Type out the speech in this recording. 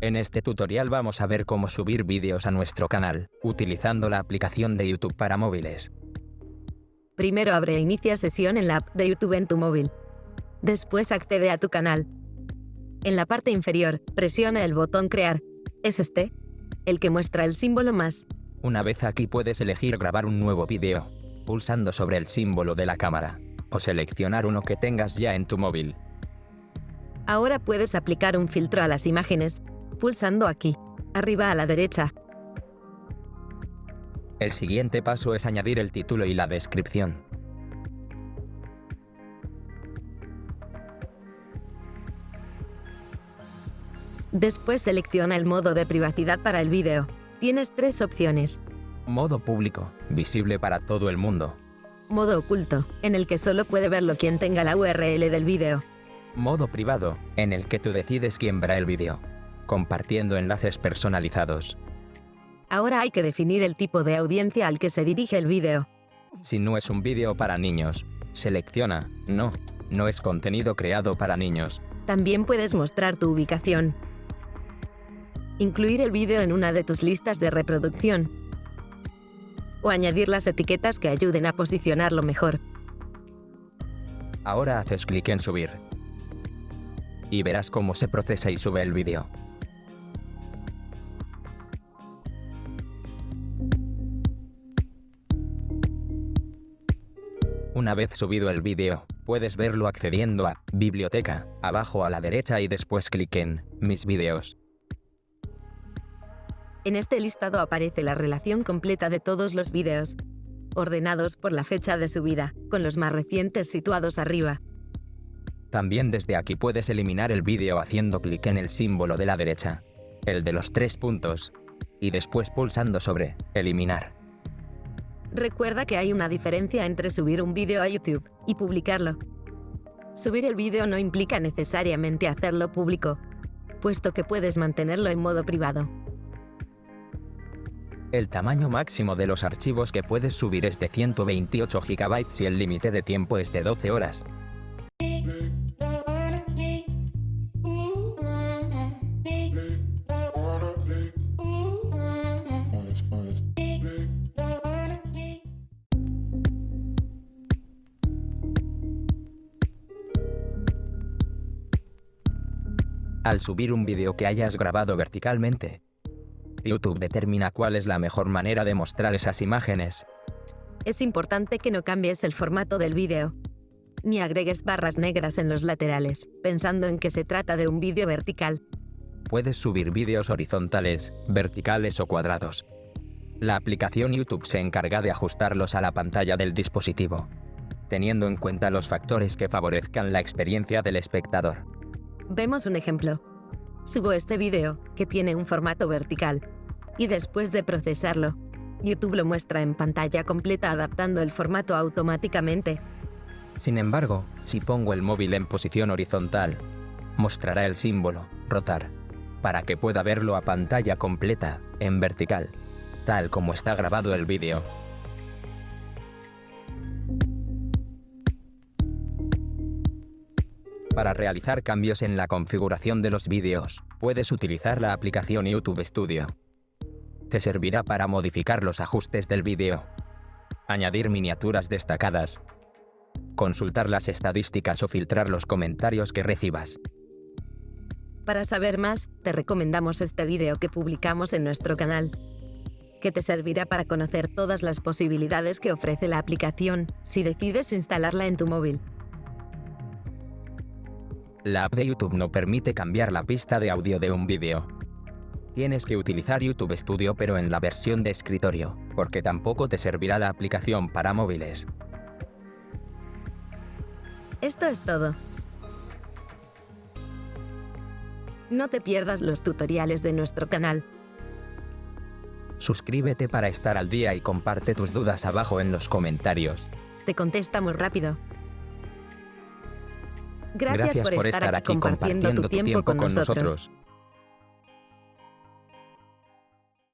En este tutorial vamos a ver cómo subir vídeos a nuestro canal, utilizando la aplicación de YouTube para móviles. Primero abre e inicia sesión en la app de YouTube en tu móvil. Después accede a tu canal. En la parte inferior, presiona el botón Crear. Es este, el que muestra el símbolo más. Una vez aquí puedes elegir grabar un nuevo vídeo, pulsando sobre el símbolo de la cámara, o seleccionar uno que tengas ya en tu móvil. Ahora puedes aplicar un filtro a las imágenes, pulsando aquí, arriba a la derecha. El siguiente paso es añadir el título y la descripción. Después selecciona el modo de privacidad para el vídeo. Tienes tres opciones. Modo público, visible para todo el mundo. Modo oculto, en el que solo puede verlo quien tenga la URL del vídeo. Modo privado, en el que tú decides quién verá el vídeo, compartiendo enlaces personalizados. Ahora hay que definir el tipo de audiencia al que se dirige el vídeo. Si no es un vídeo para niños, selecciona No, no es contenido creado para niños. También puedes mostrar tu ubicación. Incluir el vídeo en una de tus listas de reproducción. O añadir las etiquetas que ayuden a posicionarlo mejor. Ahora haces clic en Subir. Y verás cómo se procesa y sube el vídeo. Una vez subido el vídeo, puedes verlo accediendo a Biblioteca, abajo a la derecha y después clic en Mis vídeos. En este listado aparece la relación completa de todos los vídeos, ordenados por la fecha de subida, con los más recientes situados arriba. También desde aquí puedes eliminar el vídeo haciendo clic en el símbolo de la derecha, el de los tres puntos, y después pulsando sobre Eliminar. Recuerda que hay una diferencia entre subir un vídeo a YouTube y publicarlo. Subir el vídeo no implica necesariamente hacerlo público, puesto que puedes mantenerlo en modo privado. El tamaño máximo de los archivos que puedes subir es de 128 GB y el límite de tiempo es de 12 horas. Al subir un vídeo que hayas grabado verticalmente, YouTube determina cuál es la mejor manera de mostrar esas imágenes. Es importante que no cambies el formato del vídeo, ni agregues barras negras en los laterales, pensando en que se trata de un vídeo vertical. Puedes subir vídeos horizontales, verticales o cuadrados. La aplicación YouTube se encarga de ajustarlos a la pantalla del dispositivo, teniendo en cuenta los factores que favorezcan la experiencia del espectador. Vemos un ejemplo. Subo este vídeo, que tiene un formato vertical, y después de procesarlo, YouTube lo muestra en pantalla completa adaptando el formato automáticamente. Sin embargo, si pongo el móvil en posición horizontal, mostrará el símbolo, rotar, para que pueda verlo a pantalla completa, en vertical, tal como está grabado el vídeo. Para realizar cambios en la configuración de los vídeos, puedes utilizar la aplicación YouTube Studio. Te servirá para modificar los ajustes del vídeo, añadir miniaturas destacadas, consultar las estadísticas o filtrar los comentarios que recibas. Para saber más, te recomendamos este vídeo que publicamos en nuestro canal, que te servirá para conocer todas las posibilidades que ofrece la aplicación si decides instalarla en tu móvil. La app de YouTube no permite cambiar la pista de audio de un vídeo. Tienes que utilizar YouTube Studio pero en la versión de escritorio, porque tampoco te servirá la aplicación para móviles. Esto es todo. No te pierdas los tutoriales de nuestro canal. Suscríbete para estar al día y comparte tus dudas abajo en los comentarios. Te contestamos rápido. Gracias, por, estar, aquí compartiendo, tu tiempo, con, nosotros.